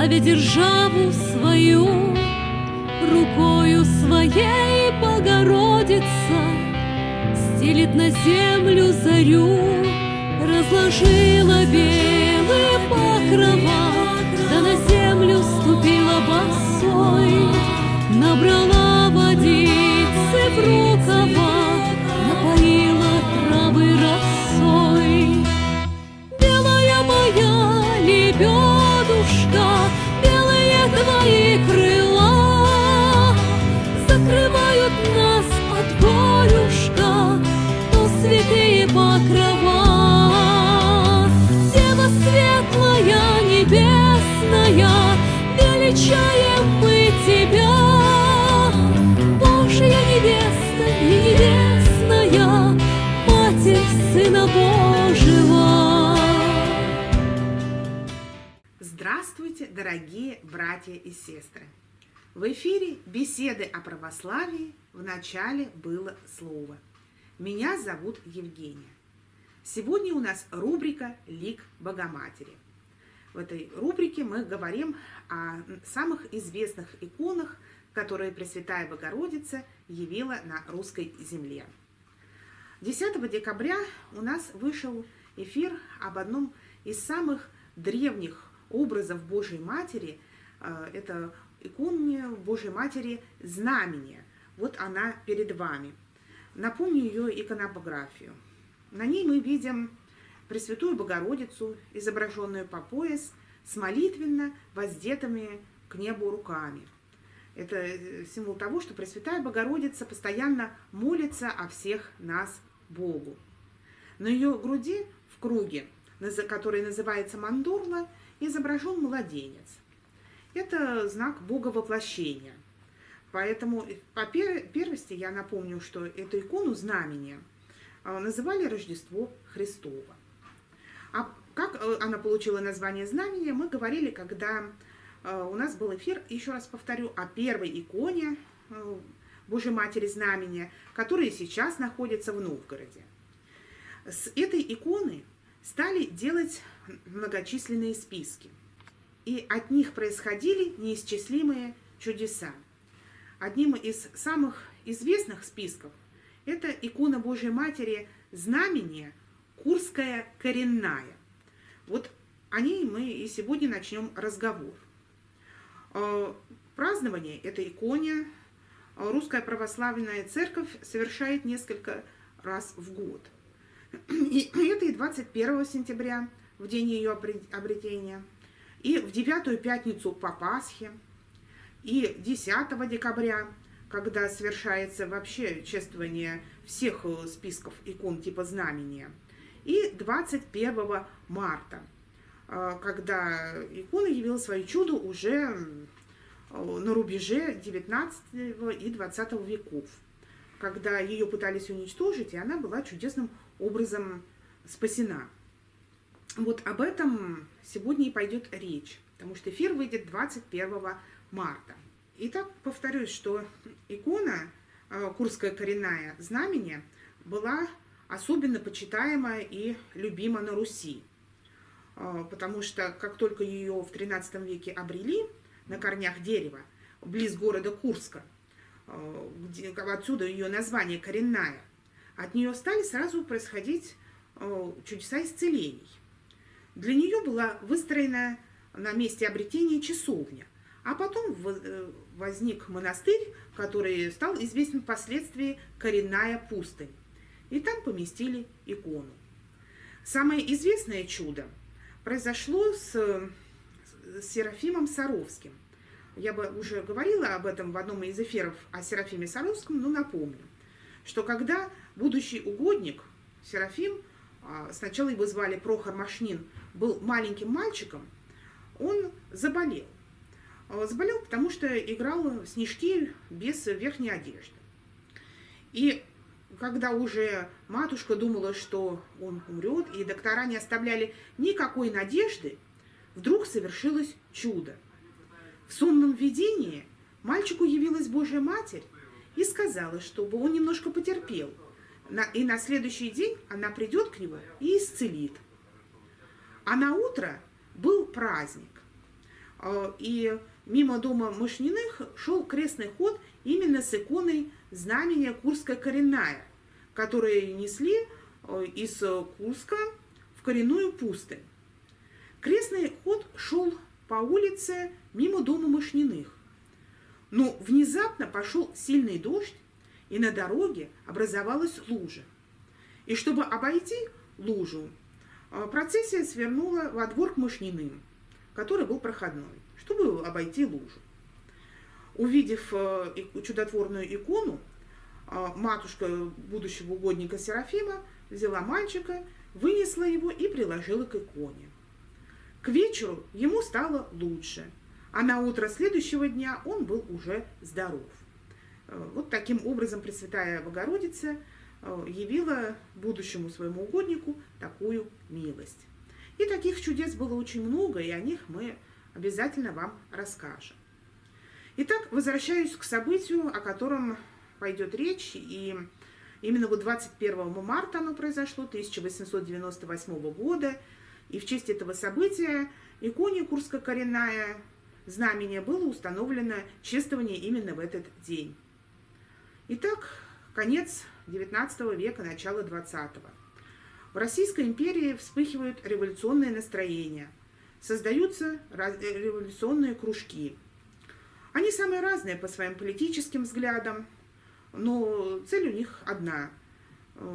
славя державу свою, рукою своей Богородица стелит на землю зарю, разложила белые покрова, да на землю ступила босой, набрала водицы в рукава, Сына Божьего. Здравствуйте, дорогие братья и сестры! В эфире беседы о православии в начале было слово. Меня зовут Евгения. Сегодня у нас рубрика «Лик Богоматери». В этой рубрике мы говорим о самых известных иконах, которые Пресвятая Богородица явила на русской земле. 10 декабря у нас вышел эфир об одном из самых древних образов Божьей Матери. Э, Это иконе Божьей Матери знамение. Вот она перед вами. Напомню ее иконопографию. На ней мы видим Пресвятую Богородицу, изображенную по пояс, с молитвенно воздетыми к небу руками. Это э, символ того, что Пресвятая Богородица постоянно молится о всех нас Богу. На ее груди в круге, который называется мандорла, изображен младенец. Это знак Бога воплощения. Поэтому по пер- первости я напомню, что эту икону знамения э, называли Рождество Христово. А как э, она получила название знамения, мы говорили, когда э, у нас был эфир, еще раз повторю, о первой иконе э, Божьей Матери Знамения, которая сейчас находится в Новгороде. С этой иконы стали делать многочисленные списки, и от них происходили неисчислимые чудеса. Одним из самых известных списков это икона Божьей Матери Знамение Курская коренная. Вот о ней мы и сегодня начнем разговор. Э, Празднование этой иконе Русская Православная Церковь совершает несколько раз в год. И это и 21 сентября, в день ее обре- обретения, и в девятую пятницу по Пасхе, и 10 декабря, когда совершается вообще чествование всех э, списков икон типа знамения, и 21 марта, э, когда икона явила свое чудо уже на рубеже 19 и 20 веков, когда ее пытались уничтожить, и она была чудесным образом спасена. Вот об этом сегодня и пойдет речь, потому что эфир выйдет 21 марта. Итак, повторюсь, что икона э, Курская коренная знамение была особенно почитаема и любима на Руси, Э, потому что как только ее в XIII веке обрели на корнях дерева, близ города Курска, э, где, отсюда ее название коренная, от нее стали сразу происходить э, чудеса исцелений. Для нее была выстроена на месте обретения часовня, а потом э, возник монастырь, который стал известен впоследствии коренная пустынь. И там поместили икону. Самое известное чудо произошло с Серафимом Саровским. Я бы уже говорила об этом в одном из эфиров о Серафиме Саровском, но напомню, что когда будущий угодник Серафим, а, сначала его звали Прохор Машнин, был маленьким мальчиком, он заболел. А, Заболел, потому что играл снежки без верхней одежды. И когда уже матушка думала, что он умрет, и доктора не оставляли никакой надежды, вдруг совершилось чудо. В сонном видении мальчику явилась Божья Матерь и сказала, чтобы он немножко потерпел. И на следующий день она придет к нему и исцелит. А на утро был праздник. э, и мимо дома Мышниных шел крестный ход именно с иконой знамения Курская коренная, которые несли э, из Курска в коренную пустынь. Крестный ход шел по улице мимо дома Мышниных. Но внезапно пошел сильный дождь, и на дороге образовалась лужа. И чтобы обойти лужу, э, процессия свернула во двор к Мышниным, который был проходной, чтобы обойти лужу. Увидев э, чудотворную икону, э, матушка будущего угодника Серафима взяла мальчика, вынесла его и приложила к иконе. К вечеру ему стало лучше, а на утро следующего дня он был уже здоров. Вот таким образом Пресвятая Богородица Э, явила будущему своему угоднику такую милость. И таких чудес было очень много, и о них мы обязательно вам расскажем. Итак, возвращаюсь к событию, о котором пойдет речь, и именно вот 21 марта оно произошло, 1898 года, и в честь этого события иконе Курско-коренная знамение было установлено чествование именно в этот день. Итак, конец XIX века, начало XX. В Российской империи вспыхивают революционные настроения, создаются революционные кружки. Они самые разные по своим политическим взглядам, но цель у них одна –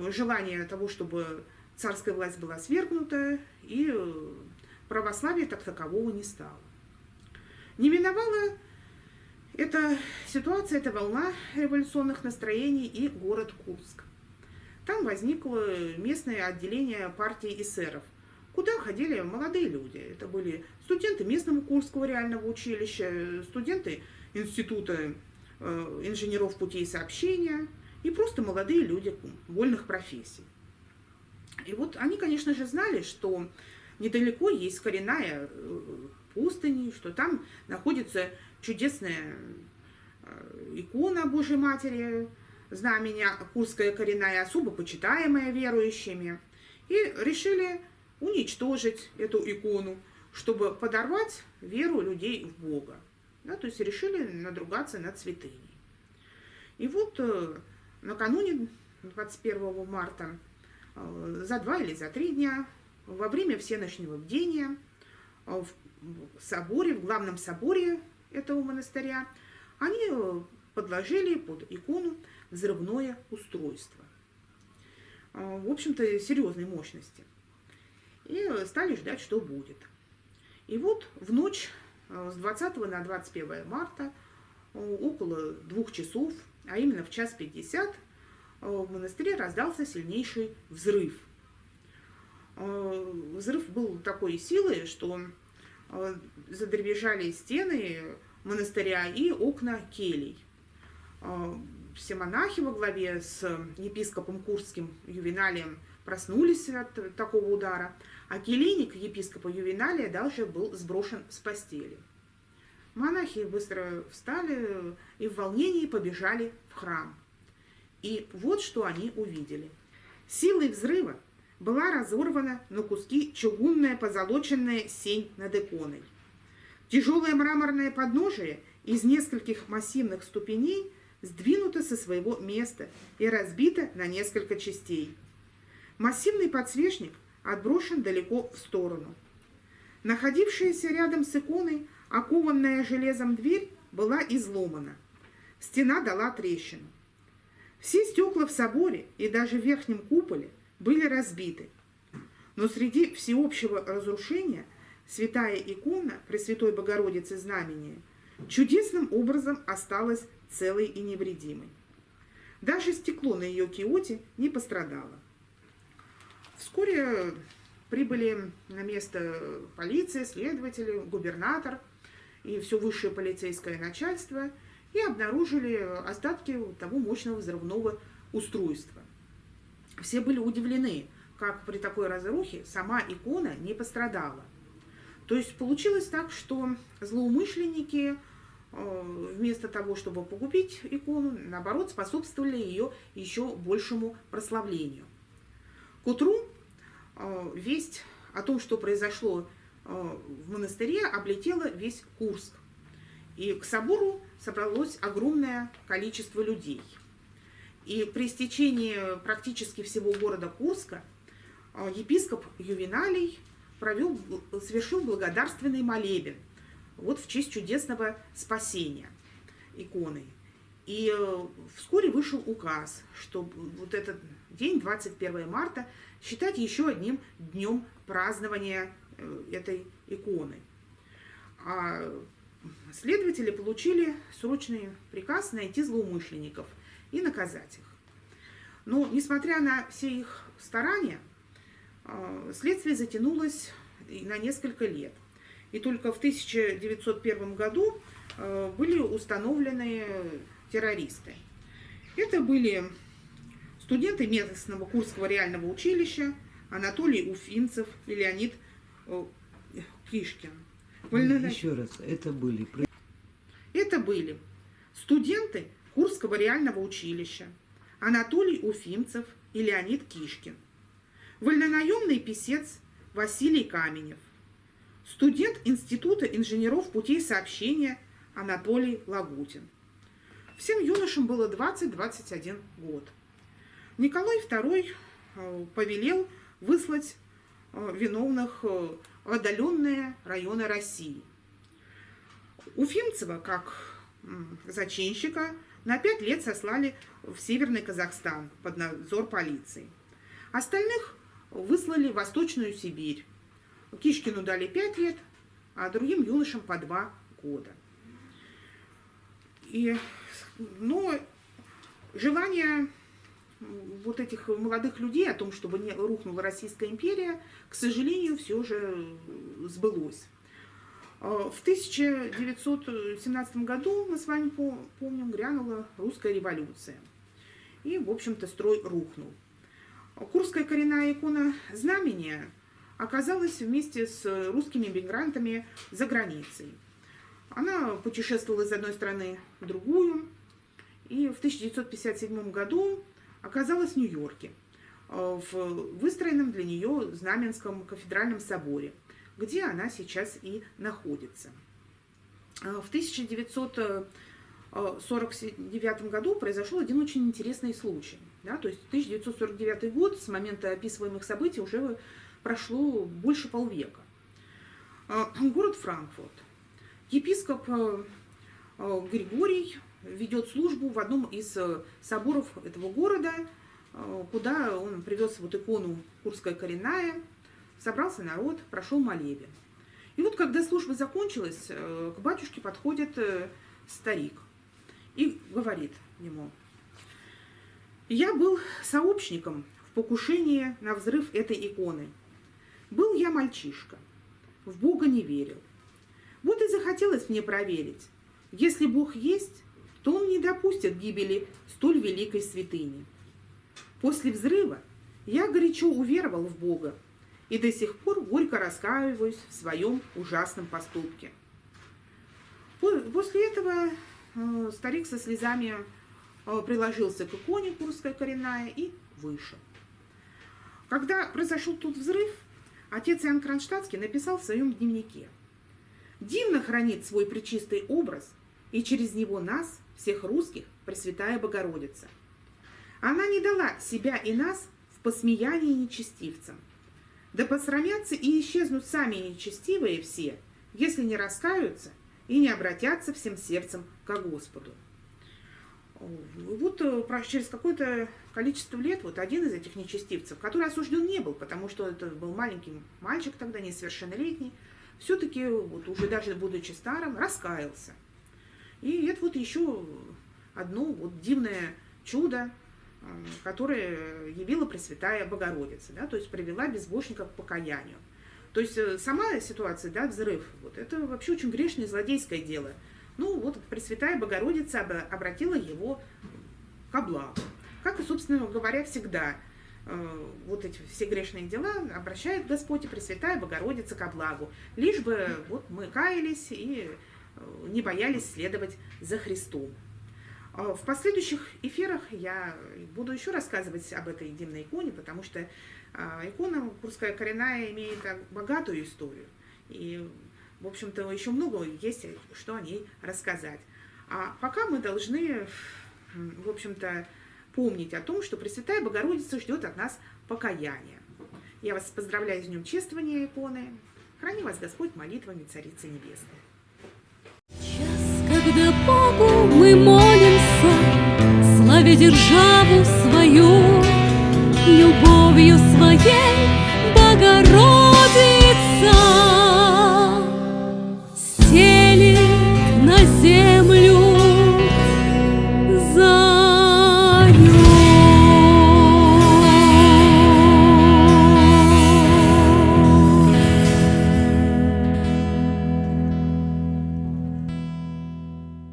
желание того, чтобы царская власть была свергнута, и православие так такового не стало. Не миновала эта ситуация, эта волна революционных настроений и город Курск. Там возникло местное отделение партии эсеров, куда ходили молодые люди. Это были студенты местного Курского реального училища, студенты Института э, инженеров путей сообщения и просто молодые люди вольных профессий. И вот они, конечно же, знали, что недалеко есть коренная э, пустыни, что там находится чудесная э, икона Божьей Матери, знамение Курская коренная, особо почитаемая верующими, и решили уничтожить эту икону, чтобы подорвать веру людей в Бога. Да, то есть решили надругаться над святыней. И вот э, накануне 21 марта, э, за два или за три дня, во время всеночного бдения, в соборе, в главном соборе этого монастыря, они подложили под икону взрывное устройство. Э, в общем-то, серьезной мощности. И стали ждать, что будет. И вот в ночь э, с 20 на 21 марта, около двух часов, а именно в час 50, в монастыре раздался сильнейший взрыв. Взрыв был такой силы, что задребежали стены монастыря и окна келей. А, все монахи во главе с епископом Курским Ювеналием проснулись от такого удара, а келейник епископа Ювеналия даже был сброшен с постели. Монахи быстро встали и в волнении побежали в храм. И вот что они увидели. Силой взрыва была разорвана на куски чугунная позолоченная сень над иконой. Тяжелое мраморное подножие из нескольких массивных ступеней сдвинуто со своего места и разбито на несколько частей. Массивный подсвечник отброшен далеко в сторону. Находившаяся рядом с иконой окованная железом дверь была изломана. Стена дала трещину. Все стекла в соборе и даже в верхнем куполе были разбиты. Но среди всеобщего разрушения – святая икона Пресвятой Богородицы Знамения чудесным образом осталась целой и невредимой. Даже стекло на ее киоте не пострадало. Вскоре прибыли на место полиция, следователи, губернатор и все высшее полицейское начальство и обнаружили остатки того мощного взрывного устройства. Все были удивлены, как при такой разрухе сама икона не пострадала. То есть получилось так, что злоумышленники э, вместо того, чтобы погубить икону, наоборот, способствовали ее еще большему прославлению. К утру э, весть о том, что произошло в монастыре облетела весь Курск. И к собору собралось огромное количество людей. И при стечении практически всего города Курска епископ Ювеналий провел, совершил благодарственный молебен вот в честь чудесного спасения иконы. И э, вскоре вышел указ, что вот этот день, 21 марта, считать еще одним днем празднования э, этой иконы. А следователи получили срочный приказ найти злоумышленников и наказать их. Но, несмотря на все их старания, э, следствие затянулось на несколько лет. И только в 1901 году были установлены террористы. Это были студенты местного Курского реального училища Анатолий Уфинцев и Леонид э, Кишкин. Вольно... Еще раз, это были... Это были студенты Курского реального училища Анатолий Уфимцев и Леонид Кишкин, вольнонаемный писец Василий Каменев, студент Института инженеров путей сообщения Анатолий Лагутин, Всем юношам было 20-21 год. Николай II э, повелел выслать э, виновных в э, отдаленные районы России. Уфимцева, как зачинщика, на пять лет сослали в Северный Казахстан под надзор полиции. Остальных выслали в Восточную Сибирь. Кишкину дали пять лет, а другим юношам по два года. И но желание вот этих молодых людей о том, чтобы не рухнула Российская империя, к сожалению, все же сбылось. А, в 1917 году, мы с вами помним, грянула русская революция. И, в общем-то, строй рухнул. Курская коренная икона знамения оказалась вместе с русскими мигрантами за границей. Она путешествовала из одной страны в другую, и в 1957 году оказалась в Нью-Йорке, э, в выстроенном для нее Знаменском кафедральном соборе, где она сейчас и находится. Э, в 1949 году произошел один очень интересный случай. Да, то есть 1949 год, с момента описываемых событий, уже прошло больше полвека. Э, город Франкфурт. Епископ Григорий ведет службу в одном из э, соборов этого города, э, куда он привез вот икону Курская коренная, собрался народ, прошел молебен. И вот когда служба закончилась, э, к батюшке подходит старик и говорит ему, «Я был сообщником в покушении на взрыв этой иконы. Был я мальчишка, в Бога не верил. Вот и захотелось мне проверить, если Бог есть, то он не допустит гибели столь великой святыни. После взрыва я горячо уверовал в Бога и до сих пор горько раскаиваюсь в своем ужасном поступке. После этого э, старик со слезами э, приложился к иконе Курская коренная и вышел. Когда произошел тут взрыв, отец Иоанн Кронштадтский написал в своем дневнике «Дивно хранит свой причистый образ, и через него нас, всех русских, Пресвятая Богородица. Она не дала себя и нас в посмеянии нечестивцам. Да посрамятся и исчезнут сами нечестивые все, если не раскаются и не обратятся всем сердцем к Господу. Вот э, через какое-то количество лет вот один из этих нечестивцев, который осужден не был, потому что это был маленький мальчик тогда, несовершеннолетний, все-таки вот уже даже будучи старым, раскаялся. И это вот еще одно вот дивное чудо, которое явила Пресвятая Богородица, да, то есть привела безбожника к покаянию. То есть э, сама ситуация, да, взрыв, вот, это вообще очень грешное злодейское дело. Ну вот Пресвятая Богородица обратила его к благу. Как и, собственно говоря, всегда э, вот эти все грешные дела обращает Господь и Пресвятая Богородица ко благу. Лишь бы вот мы каялись и не боялись следовать за Христом. А в последующих эфирах я буду еще рассказывать об этой дивной иконе, потому что а, икона Курская коренная имеет богатую историю. И, в общем-то, еще много есть, что о ней рассказать. А пока мы должны, в общем-то, помнить о том, что Пресвятая Богородица ждет от нас покаяния. Я вас поздравляю с Днем чествования иконы. Храни вас Господь молитвами Царицы Небесной. Час, когда Богу мы молимся, славя державу свою, любовью своей Богородицы.